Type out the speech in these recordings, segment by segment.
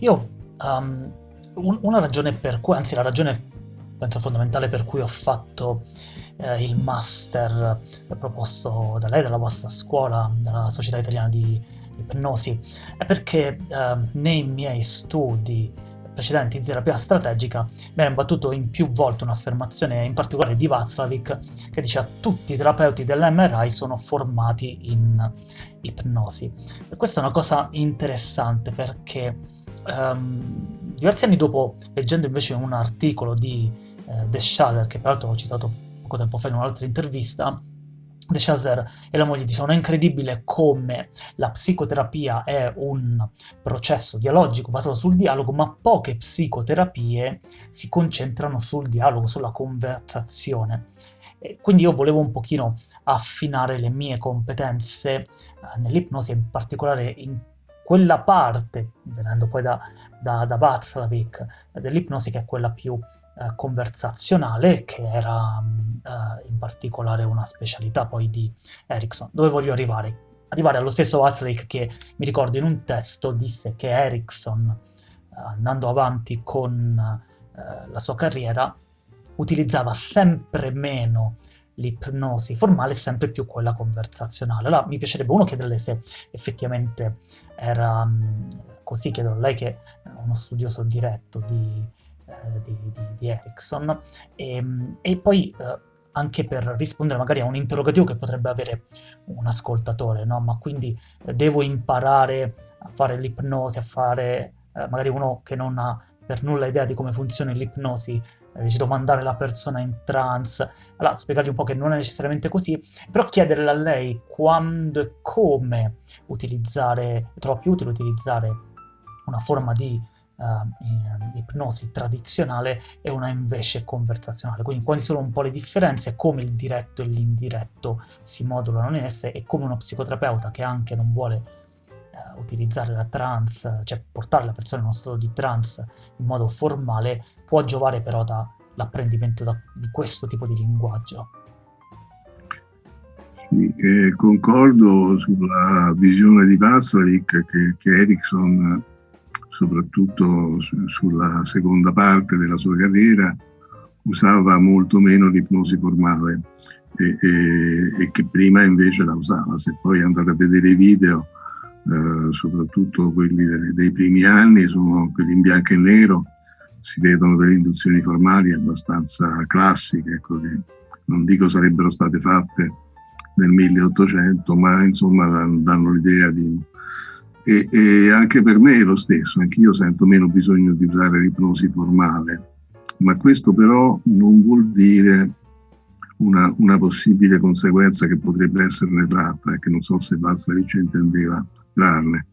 Io, um, un, una ragione per cui, anzi la ragione penso fondamentale per cui ho fatto eh, il master proposto da lei, dalla vostra scuola, dalla Società Italiana di Ipnosi, è perché eh, nei miei studi precedenti di terapia strategica mi era imbattuto in più volte un'affermazione in particolare di Václavic che dice a tutti i terapeuti dell'MRI sono formati in ipnosi. E questa è una cosa interessante perché um, diversi anni dopo, leggendo invece un articolo di eh, De Schader, che peraltro ho citato poco tempo fa in un'altra intervista, De Chazer e la moglie dicevano è incredibile come la psicoterapia è un processo dialogico basato sul dialogo, ma poche psicoterapie si concentrano sul dialogo, sulla conversazione. E quindi io volevo un pochino affinare le mie competenze eh, nell'ipnosi, in particolare in quella parte, venendo poi da, da, da Václavic, dell'ipnosi che è quella più eh, conversazionale, che era eh, in particolare una specialità poi di Erickson. Dove voglio arrivare? Arrivare allo stesso Watzlawick che, mi ricordo, in un testo disse che Erickson, eh, andando avanti con eh, la sua carriera, utilizzava sempre meno l'ipnosi formale e sempre più quella conversazionale. Allora mi piacerebbe uno chiederle se effettivamente era um, così, chiedo a lei che è uno studioso diretto di, eh, di, di, di, Ericsson, e, ehm, e poi eh, anche per rispondere magari a un interrogativo che potrebbe avere un ascoltatore, no? Ma quindi eh, devo imparare a fare l'ipnosi, a fare eh, magari uno che non ha per nulla idea di come funziona l'ipnosi, eh, decido mandare la persona in trance, allora spiegargli un po' che non è necessariamente così, però chiederle a lei quando e come utilizzare, trovo più utile utilizzare una forma di uh, ipnosi tradizionale e una invece conversazionale. Quindi quali sono un po' le differenze, come il diretto e l'indiretto si modulano in esse e come uno psicoterapeuta che anche non vuole uh, utilizzare la trance, cioè portare la persona in uno stato di trance in modo formale, può giovare però dall'apprendimento da, di questo tipo di linguaggio. Sì, eh, concordo sulla visione di Pasalic che, che Erickson soprattutto sulla seconda parte della sua carriera, usava molto meno l'ipnosi formale e, e, e, che prima invece la usava. Se poi andate a vedere i video, eh, soprattutto quelli dei, dei, primi anni, sono quelli in bianco e nero, si vedono delle induzioni formali abbastanza classiche, ecco, che non dico sarebbero state fatte nel 1800, ma insomma danno l'idea di e, e anche per me è lo stesso, anch'io sento meno bisogno di usare l'ipnosi formale, ma questo però non vuol dire una, una, possibile conseguenza che potrebbe esserne tratta e che non so se Valsaric intendeva trarne,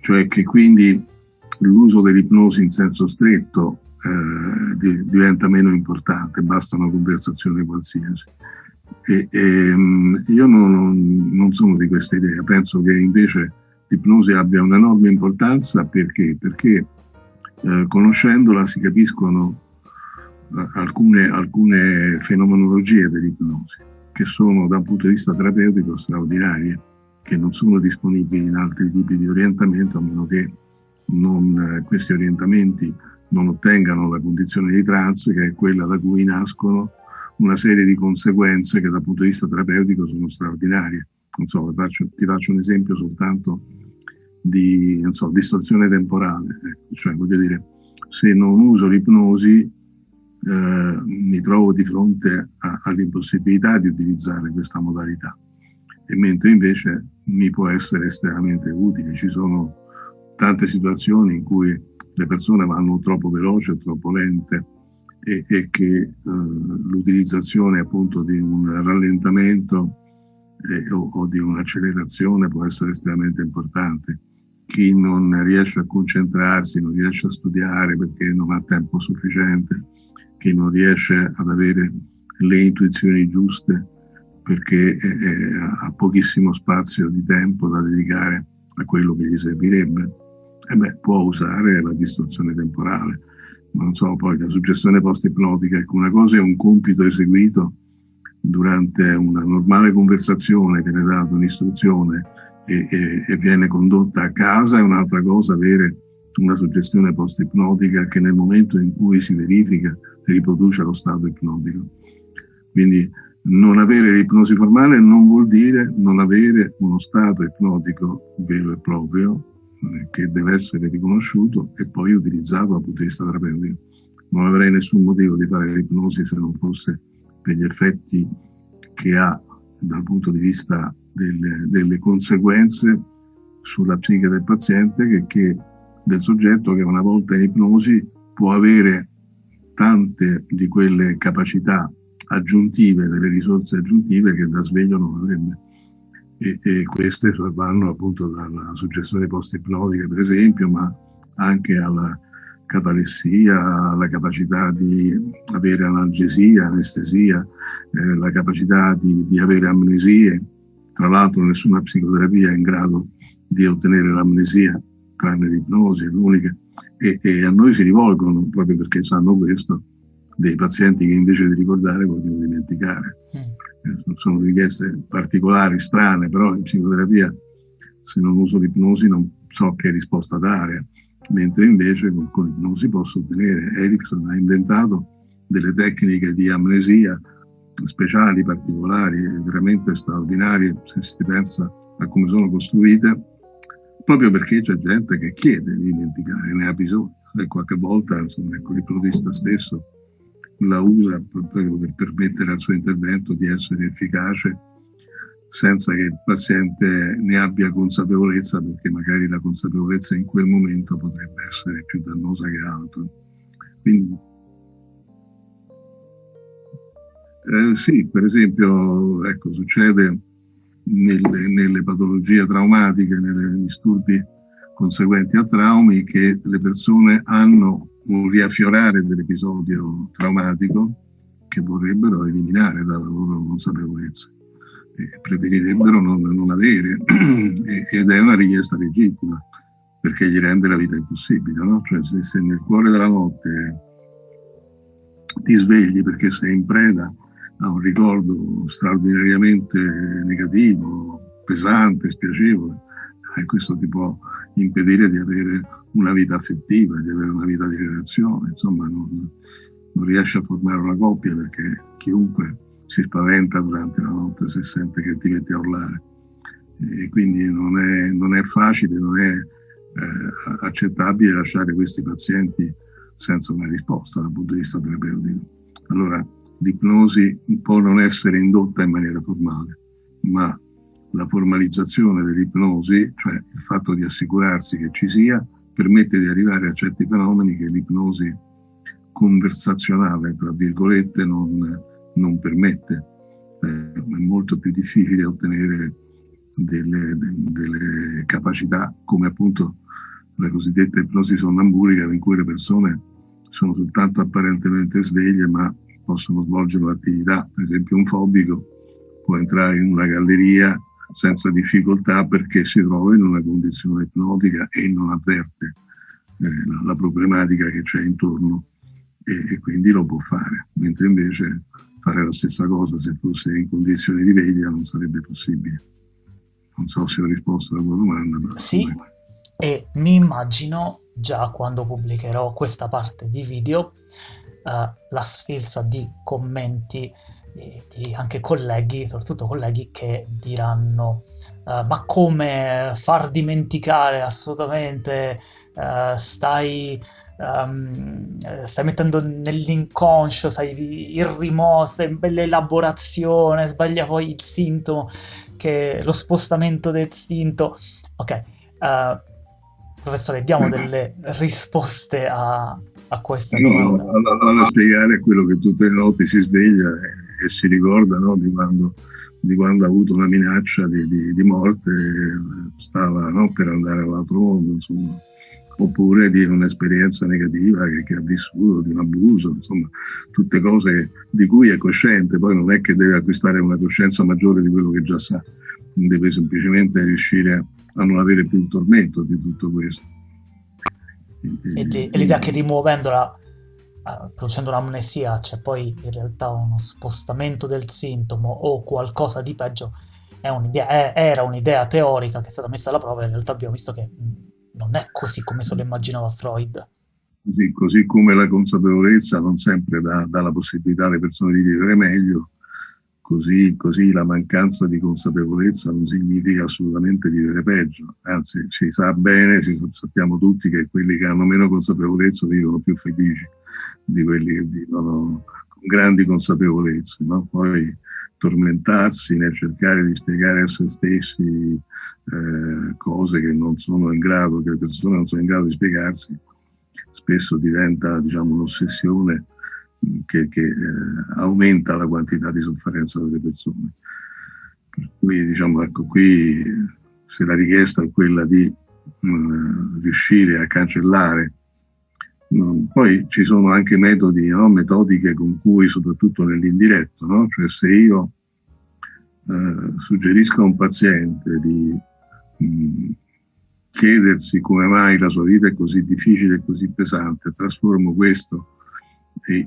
cioè che quindi l'uso dell'ipnosi in senso stretto eh, di, diventa meno importante, basta una conversazione qualsiasi. E, e, io non, non sono di questa idea, penso che invece l'ipnosi abbia un'enorme importanza perché, perché eh, conoscendola si capiscono eh, alcune, alcune fenomenologie dell'ipnosi che sono da un punto di vista terapeutico straordinarie, che non sono disponibili in altri tipi di orientamento a meno che non, eh, questi orientamenti non ottengano la condizione di trance che è quella da cui nascono una serie di conseguenze che dal punto di vista terapeutico sono straordinarie. So, faccio, ti faccio un esempio soltanto di so, distorsione temporale. Ecco. Cioè, voglio dire, se non uso l'ipnosi eh, mi trovo di fronte all'impossibilità di utilizzare questa modalità, e mentre invece mi può essere estremamente utile. Ci sono tante situazioni in cui le persone vanno troppo veloci troppo lente e, e che eh, l'utilizzazione appunto di un rallentamento eh, o, o, di un'accelerazione può essere estremamente importante chi non riesce a concentrarsi, non riesce a studiare perché non ha tempo sufficiente, chi non riesce ad avere le intuizioni giuste perché ha pochissimo spazio di tempo da dedicare a quello che gli servirebbe, e beh, può usare la distorsione temporale. Non so, poi la suggestione post-ipnotica, ecco, una cosa è un compito eseguito durante una normale conversazione, che viene data un'istruzione e, e, e, viene condotta a casa, è un'altra cosa avere una suggestione post-ipnotica che nel momento in cui si verifica riproduce lo stato ipnotico. Quindi non avere l'ipnosi formale non vuol dire non avere uno stato ipnotico vero e proprio eh, che deve essere riconosciuto e poi utilizzato dal punto di vista terapeutico. Non avrei nessun motivo di fare l'ipnosi se non fosse per gli effetti che ha dal punto di vista delle, delle conseguenze sulla psiche del paziente che, che, del soggetto che una volta in ipnosi può avere tante di quelle capacità aggiuntive, delle risorse aggiuntive che da sveglio non avrebbe. E, e queste vanno appunto dalla suggestione post-ipnotica per esempio, ma anche alla catalessia, alla capacità di avere analgesia, anestesia, eh, la capacità di, di, avere amnesie. Tra l'altro nessuna psicoterapia è in grado di ottenere l'amnesia, tranne l'ipnosi, l'unica. E, e, a noi si rivolgono, proprio perché sanno questo, dei pazienti che invece di ricordare vogliono dimenticare. Mm. Sono richieste particolari, strane, però in psicoterapia se non uso l'ipnosi non so che risposta dare mentre invece con, con l'ipnosi posso ottenere. Erickson ha inventato delle tecniche di amnesia speciali, particolari, veramente straordinarie, se si pensa a come sono costruite, proprio perché c'è gente che chiede di dimenticare, ne ha bisogno. E qualche volta, insomma, ecco, l'ipnotista stesso la usa per permettere al suo intervento di essere efficace senza che il paziente ne abbia consapevolezza, perché magari la consapevolezza in quel momento potrebbe essere più dannosa che altro. Quindi, eh, sì, per esempio, ecco, succede nelle, nelle patologie traumatiche, nei disturbi conseguenti a traumi, che le persone hanno un riaffiorare dell'episodio traumatico che vorrebbero eliminare dalla loro consapevolezza preferirebbero non, non avere ed è una richiesta legittima perché gli rende la vita impossibile. No? Cioè, se, se, nel cuore della notte ti svegli perché sei in preda a un ricordo straordinariamente negativo, pesante, spiacevole, eh, questo ti può impedire di avere una vita affettiva, di avere una vita di relazione, insomma non, non riesci a formare una coppia perché chiunque si spaventa durante la notte se sente che ti metti a urlare. E quindi non è, non è facile, non è eh, accettabile lasciare questi pazienti senza una risposta dal punto di vista terapeutico. Allora, l'ipnosi può non essere indotta in maniera formale, ma la formalizzazione dell'ipnosi, cioè il fatto di assicurarsi che ci sia, permette di arrivare a certi fenomeni che l'ipnosi conversazionale, tra virgolette, non, non permette. Eh, è molto più difficile ottenere delle, de, delle, capacità come appunto la cosiddetta ipnosi sonnambulica in cui le persone sono soltanto apparentemente sveglie ma possono svolgere l'attività. Per esempio un fobico può entrare in una galleria senza difficoltà perché si trova in una condizione ipnotica e non avverte eh, la, la, problematica che c'è intorno e, e, quindi lo può fare, mentre invece fare la stessa cosa se fosse in condizioni di veglia non sarebbe possibile. Non so se ho risposto alla tua domanda. Ma sì, e mi immagino già quando pubblicherò questa parte di video eh, la sfilza di commenti di anche colleghi, soprattutto colleghi che diranno uh, ma come far dimenticare assolutamente, uh, stai, um, stai mettendo nell'inconscio, sai, il rimosso, l'elaborazione, sbaglia poi il sintomo, che lo spostamento del sintomo. Ok, uh, professore, diamo delle risposte a, a questa no, domanda. No, spiegare quello che tutte le notti si sveglia e si ricorda no, di, quando, di, quando, ha avuto una minaccia di, di, di morte, stava no, per andare all'altro mondo, insomma. oppure di un'esperienza negativa che, che, ha vissuto, di un abuso, insomma, tutte cose di cui è cosciente, poi non è che deve acquistare una coscienza maggiore di quello che già sa, deve semplicemente riuscire a non avere più il tormento di tutto questo. E, l'idea che rimuovendola producendo un'amnesia c'è poi in realtà uno spostamento del sintomo o qualcosa di peggio, un'idea, era un'idea teorica che è stata messa alla prova e in realtà abbiamo visto che non è così come se lo immaginava Freud. Così, così come la consapevolezza non sempre dà, dà, la possibilità alle persone di vivere meglio, così, così la mancanza di consapevolezza non significa assolutamente vivere peggio. Anzi, si sa bene, si, sappiamo tutti che quelli che hanno meno consapevolezza vivono più felici di quelli che vivono con grandi consapevolezze. No? Poi tormentarsi nel cercare di spiegare a se stessi eh, cose che non sono in grado, che le persone non sono in grado di spiegarsi, spesso diventa diciamo, un'ossessione che, che eh, aumenta la quantità di sofferenza delle persone. Per cui diciamo, ecco, qui se la richiesta è quella di mh, mm, riuscire a cancellare poi ci sono anche metodi, no? metodiche con cui, soprattutto nell'indiretto, no? cioè se io eh, suggerisco a un paziente di mh, mm, chiedersi come mai la sua vita è così difficile e così pesante, trasformo questo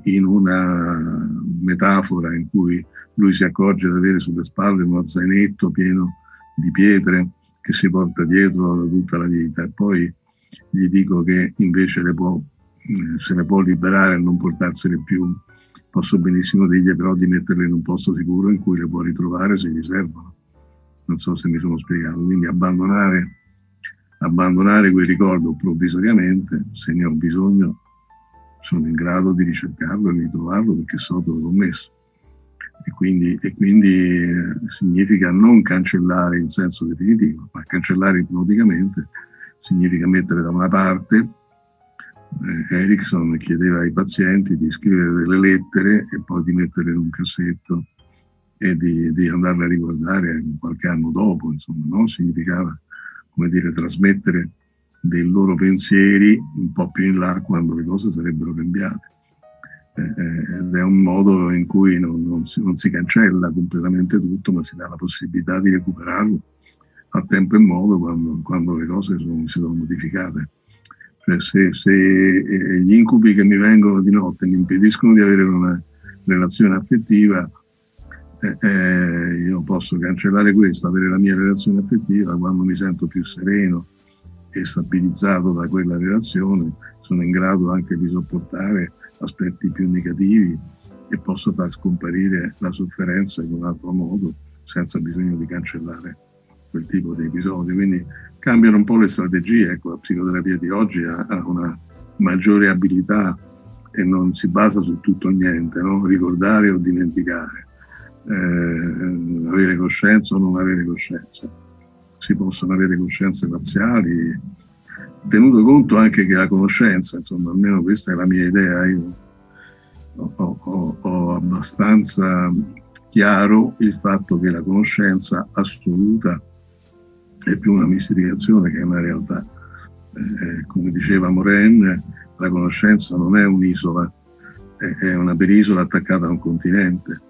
in una metafora in cui lui si accorge di avere sulle spalle uno zainetto pieno di pietre che si porta dietro tutta la vita e poi gli dico che invece le può se ne può liberare e non portarsene più, posso benissimo dirgli però di metterle in un posto sicuro in cui le può ritrovare se gli servono. Non so se mi sono spiegato. Quindi abbandonare, abbandonare quel ricordo provvisoriamente, se ne ho bisogno, sono in grado di ricercarlo e di trovarlo perché so dove l'ho messo. E quindi, e quindi eh, significa non cancellare in senso definitivo, ma cancellare ipnoticamente significa mettere da una parte eh, Erickson chiedeva ai pazienti di scrivere delle lettere e poi di metterle in un cassetto e di, di andarle a riguardare qualche anno dopo, insomma, no? significava, come dire, trasmettere dei loro pensieri un po' più in là quando le cose sarebbero cambiate. Eh, eh ed è un modo in cui non, non, si, non si cancella completamente tutto, ma si dà la possibilità di recuperarlo a tempo e modo quando, quando le cose sono, si sono modificate. Cioè se, se eh, gli incubi che mi vengono di notte mi impediscono di avere una relazione affettiva, eh, eh, io posso cancellare questo, avere la mia relazione affettiva quando mi sento più sereno e stabilizzato da quella relazione, sono in grado anche di sopportare aspetti più negativi e posso far scomparire la sofferenza in un altro modo senza bisogno di cancellare quel tipo di episodi. Quindi cambiano un po' le strategie. Ecco, la psicoterapia di oggi ha, ha una maggiore abilità e non si basa su tutto o niente, no? ricordare o dimenticare, eh, avere coscienza o non avere coscienza. Si possono avere coscienze parziali, tenuto conto anche che la conoscenza, insomma, almeno questa è la mia idea, io ho, ho, ho abbastanza chiaro il fatto che la conoscenza assoluta è più una mistificazione che una realtà. Eh, come diceva Moren, la conoscenza non è un'isola, è una penisola attaccata a un continente.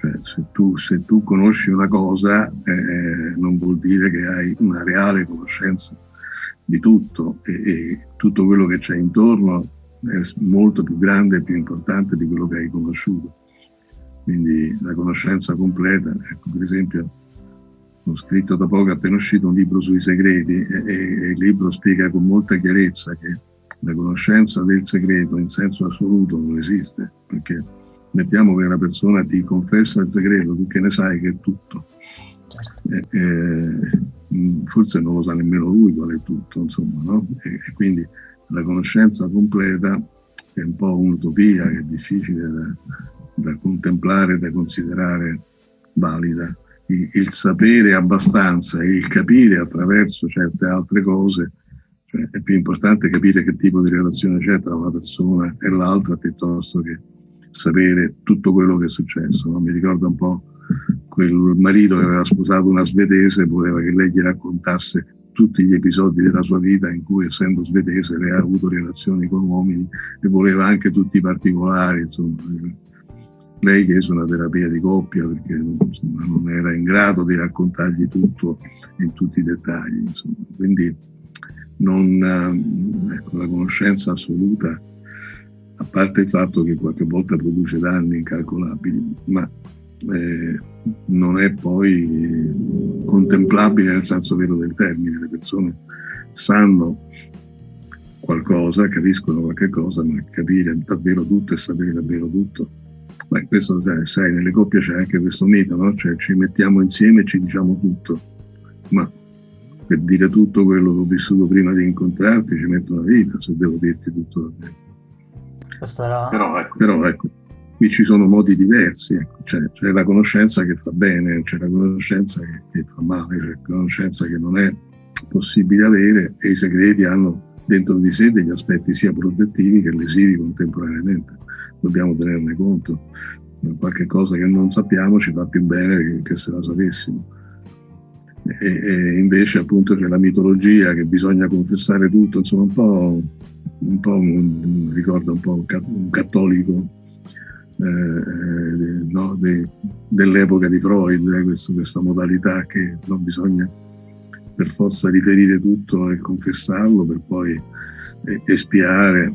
Cioè, se, tu, se, tu, conosci una cosa eh, non vuol dire che hai una reale conoscenza di tutto e, e tutto quello che c'è intorno è molto più grande e più importante di quello che hai conosciuto. Quindi la conoscenza completa, ecco, per esempio, ho scritto da poco, appena uscito, un libro sui segreti e, e, il libro spiega con molta chiarezza che la conoscenza del segreto in senso assoluto non esiste, perché mettiamo che una persona ti confessa il segreto, tu che ne sai che è tutto. E, e, forse non lo sa nemmeno lui qual è tutto, insomma, no? e, e, quindi la conoscenza completa è un po' un'utopia che è difficile da, da contemplare, da considerare valida il, sapere abbastanza e il capire attraverso certe altre cose, cioè è più importante capire che tipo di relazione c'è tra una persona e l'altra piuttosto che sapere tutto quello che è successo. No? Mi ricorda un po' quel marito che aveva sposato una svedese e voleva che lei gli raccontasse tutti gli episodi della sua vita in cui, essendo svedese, lei ha avuto relazioni con uomini e voleva anche tutti i particolari. Insomma lei chiese una terapia di coppia perché insomma, non era in grado di raccontargli tutto in tutti i dettagli. Insomma. Quindi non, eh, ecco, la conoscenza assoluta, a parte il fatto che qualche volta produce danni incalcolabili, ma eh, non è poi contemplabile nel senso vero del termine. Le persone sanno qualcosa, capiscono qualche cosa, ma capire davvero tutto e sapere davvero tutto. Ma questo, cioè, sai, nelle coppie c'è anche questo mito, no? Cioè ci mettiamo insieme e ci diciamo tutto. Ma per dire tutto quello che ho vissuto prima di incontrarti ci metto una vita se devo dirti tutto davvero. Era... Però, ecco, però ecco, qui ci sono modi diversi, ecco. c'è, c'è, la conoscenza che fa bene, c'è la conoscenza che, che fa male, c'è la conoscenza che non è possibile avere e i segreti hanno dentro di sé degli aspetti sia protettivi che lesivi contemporaneamente. Dobbiamo tenerne conto. Qualche cosa che non sappiamo ci fa più bene che, se la sapessimo. E, e, invece appunto c'è la mitologia che bisogna confessare tutto, insomma un po', un po' un, ricorda un po' un cattolico eh, eh, no, de, dell'epoca di Freud, eh, questo, questa modalità che non bisogna per forza riferire tutto e confessarlo per poi espiare.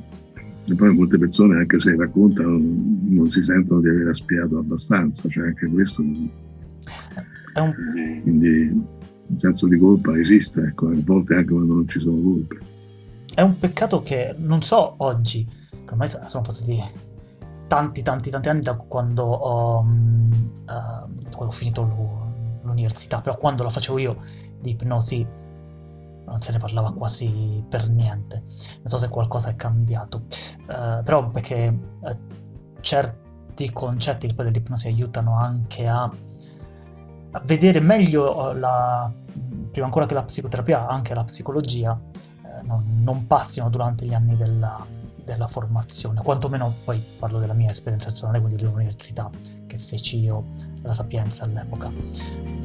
E poi molte persone, anche se raccontano, non si sentono di aver espiato abbastanza, cioè anche questo. Un... Quindi il senso di colpa esiste, ecco, a volte anche quando non ci sono colpe. È un peccato che non so oggi, ormai sono passati tanti tanti tanti anni da quando ho, uh, quando ho finito l'università, però quando la facevo io di ipnosi non se ne parlava quasi per niente. Non so se qualcosa è cambiato, uh, però perché uh, certi concetti poi dell'ipnosi aiutano anche a, a vedere meglio eh, la, prima ancora che la psicoterapia, anche la psicologia, uh, non, non, passino durante gli anni della, della formazione, quantomeno poi parlo della mia esperienza personale, quindi dell'università che feci io, la Sapienza all'epoca.